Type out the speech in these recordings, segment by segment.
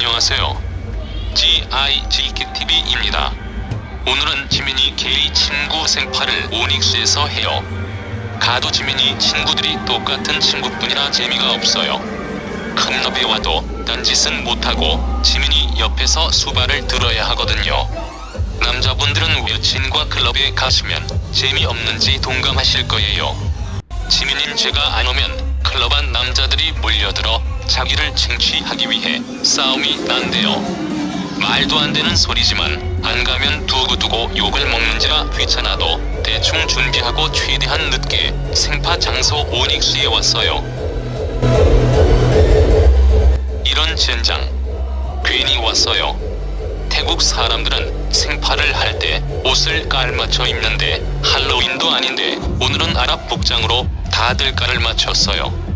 안녕하세요. GIGTV입니다. 오늘은 지민이 게이 친구 생파를 오닉스에서 해요. 가도 지민이 친구들이 똑같은 친구뿐이라 재미가 없어요. 큰 럽에 와도 딴짓은 못하고 지민이 옆에서 수발을 들어야 하거든요. 남자분들은 여친과 클럽에 가시면 재미없는지 동감하실 거예요. 지민인 제가 안 오면 클럽 안 남자들이 몰려들어 자기를 쟁취하기 위해 싸움이 난대요. 말도 안 되는 소리지만 안 가면 두고두고 욕을 먹는지라 귀찮아도 대충 준비하고 최대한 늦게 생파 장소 오닉스에 왔어요. 이런 젠장 괜히 왔어요. 태국 사람들은 생파를 할 때 옷을 깔맞춰 입는데 할로윈도 아닌데 오늘은 아랍 복장으로 다들 깔을 맞췄어요.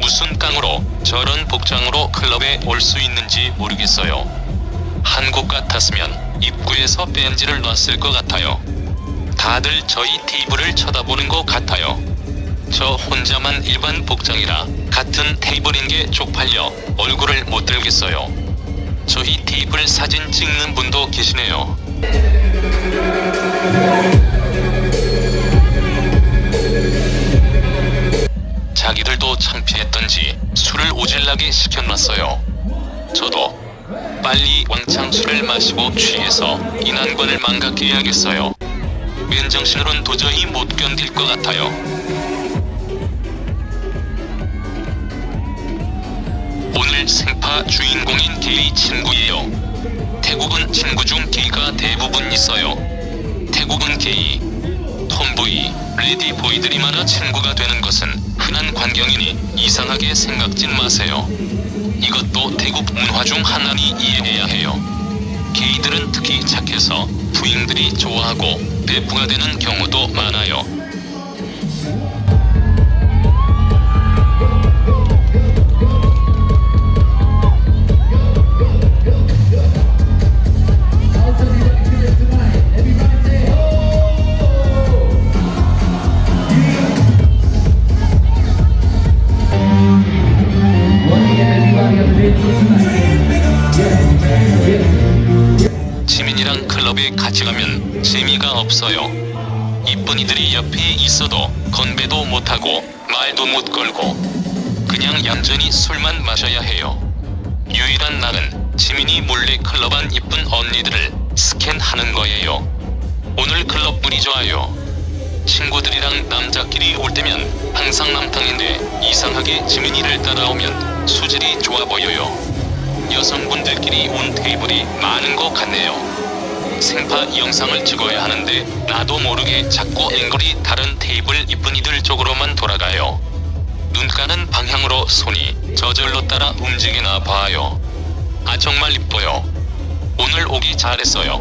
무슨 깡으로 저런 복장으로 클럽에 올 수 있는지 모르겠어요. 한국 같았으면 입구에서 벤지를 놨을 것 같아요. 다들 저희 테이블을 쳐다보는 것 같아요. 저 혼자만 일반 복장이라 같은 테이블인 게 쪽팔려 얼굴을 못 들겠어요. 저희 테이블 사진 찍는 분도 계시네요. 시켜놨어요. 저도 빨리 왕창 술을 마시고 취해서 이 난관을 망각해야겠어요. 맨정신으론 도저히 못 견딜 것 같아요. 오늘 생파 주인공인 게이 친구예요. 태국은 친구 중 게이가 대부분 있어요. 태국은 게이, 톰보이, 레디보이들이 많아 친구가 되는 것은 흔한 광경이니 이상하게 생각진 마세요. 이것도 태국 문화 중 하나니 이해해야 해요. 게이들은 특히 착해서 부인들이 좋아하고 배부가 되는 경우도 많아요. 이랑 클럽에 같이 가면 재미가 없어요. 이쁜 이들이 옆에 있어도 건배도 못하고 말도 못 걸고 그냥 얌전히 술만 마셔야 해요. 유일한 날은 지민이 몰래 클럽 안 이쁜 언니들을 스캔하는 거예요. 오늘 클럽 분이 좋아요. 친구들이랑 남자끼리 올 때면 항상 남탕인데 이상하게 지민이를 따라오면 수질이 좋아 보여요. 여성분들끼리 온 테이블이 많은 것 같네요. 생파 영상을 찍어야 하는데 나도 모르게 자꾸 앵글이 다른 테이블 이쁜이들 쪽으로만 돌아가요. 눈 가는 방향으로 손이 저절로 따라 움직이나 봐요. 아 정말 이뻐요. 오늘 오기 잘했어요.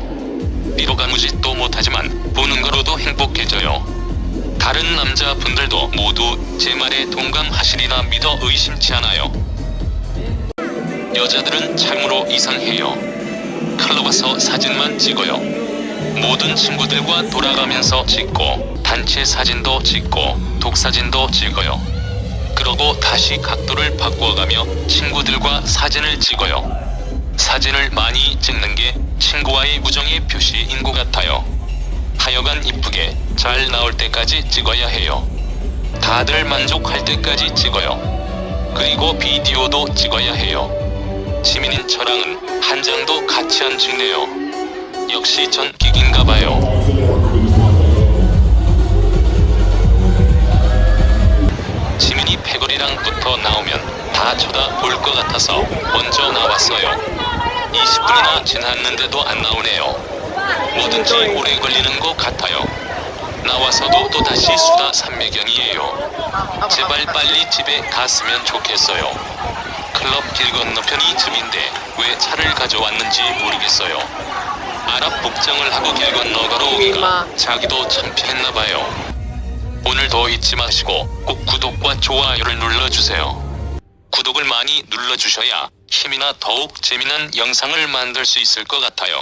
비록 아무 짓도 못하지만 보는 거로도 행복해져요. 다른 남자분들도 모두 제 말에 동감하시리라 믿어 의심치 않아요. 여자들은 참으로 이상해요. 와서 사진만 찍어요. 모든 친구들과 돌아가면서 찍고 단체 사진도 찍고 독사진도 찍어요. 그러고 다시 각도를 바꿔가며 친구들과 사진을 찍어요. 사진을 많이 찍는 게 친구와의 우정의 표시인 것 같아요. 하여간 이쁘게 잘 나올 때까지 찍어야 해요. 다들 만족할 때까지 찍어요. 그리고 비디오도 찍어야 해요. 지민인 저랑은 한 장도 같이 안 찍네요. 역시 전 기긴가 봐요. 지민이 패거리랑 붙어 나오면 다 쳐다볼 것 같아서 먼저 나왔어요. 20분이나 지났는데도 안 나오네요. 뭐든지 오래 걸리는 것 같아요. 나와서도 또다시 수다 산매경이에요. 제발 빨리 집에 갔으면 좋겠어요. 클럽 길 건너편 이 쯤인데 왜 차를 가져왔는지 모르겠어요. 아랍 복장을 하고 길 건너 걸어오기가 자기도 창피했나봐요. 오늘도 잊지 마시고 꼭 구독과 좋아요를 눌러주세요. 구독을 많이 눌러주셔야 힘이나 더욱 재미난 영상을 만들 수 있을 것 같아요.